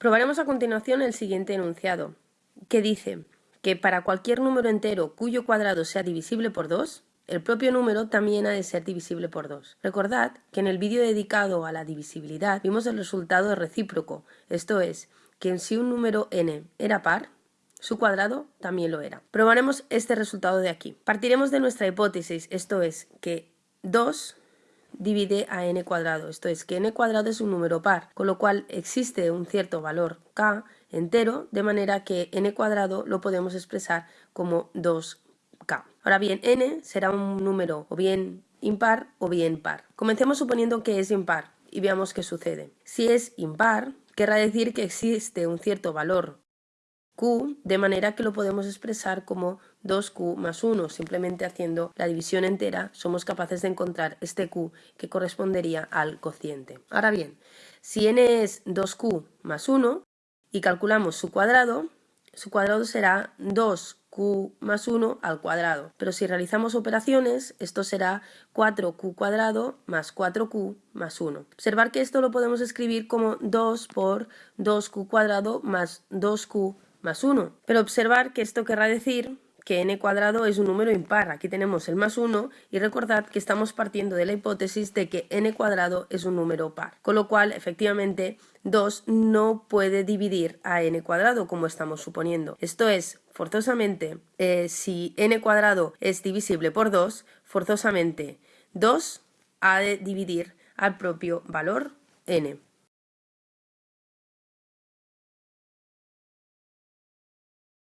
Probaremos a continuación el siguiente enunciado, que dice que para cualquier número entero cuyo cuadrado sea divisible por 2, el propio número también ha de ser divisible por 2. Recordad que en el vídeo dedicado a la divisibilidad vimos el resultado recíproco, esto es, que si un número n era par, su cuadrado también lo era. Probaremos este resultado de aquí. Partiremos de nuestra hipótesis, esto es, que 2 divide a n cuadrado, esto es, que n cuadrado es un número par, con lo cual existe un cierto valor k entero, de manera que n cuadrado lo podemos expresar como 2k. Ahora bien, n será un número o bien impar o bien par. Comencemos suponiendo que es impar y veamos qué sucede. Si es impar, querrá decir que existe un cierto valor de manera que lo podemos expresar como 2q más 1. Simplemente haciendo la división entera somos capaces de encontrar este q que correspondería al cociente. Ahora bien, si n es 2q más 1 y calculamos su cuadrado, su cuadrado será 2q más 1 al cuadrado. Pero si realizamos operaciones, esto será 4q cuadrado más 4q más 1. Observar que esto lo podemos escribir como 2 por 2q cuadrado más 2q más 1. Pero observar que esto querrá decir que n cuadrado es un número impar. Aquí tenemos el más 1 y recordad que estamos partiendo de la hipótesis de que n cuadrado es un número par. Con lo cual, efectivamente, 2 no puede dividir a n cuadrado como estamos suponiendo. Esto es, forzosamente, eh, si n cuadrado es divisible por 2, forzosamente 2 ha de dividir al propio valor n.